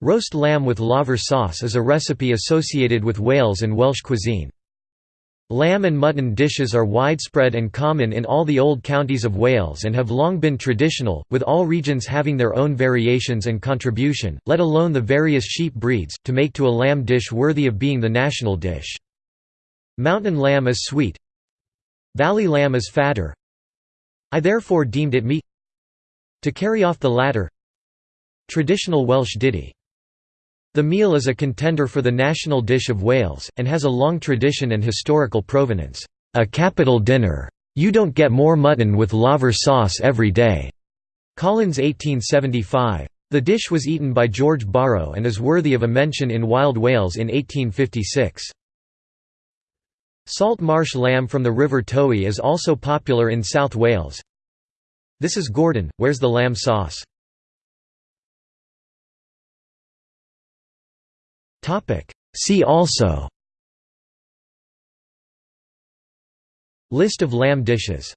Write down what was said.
Roast lamb with laver sauce is a recipe associated with Wales and Welsh cuisine. Lamb and mutton dishes are widespread and common in all the old counties of Wales and have long been traditional, with all regions having their own variations and contribution, let alone the various sheep breeds, to make to a lamb dish worthy of being the national dish. Mountain lamb is sweet. Valley lamb is fatter. I therefore deemed it meat. To carry off the latter. Traditional Welsh ditty the meal is a contender for the national dish of Wales, and has a long tradition and historical provenance. A capital dinner. You don't get more mutton with laver sauce every day. Collins 1875. The dish was eaten by George Borrow and is worthy of a mention in Wild Wales in 1856. Salt marsh lamb from the River Towy is also popular in South Wales. This is Gordon, where's the lamb sauce? See also. List of lamb dishes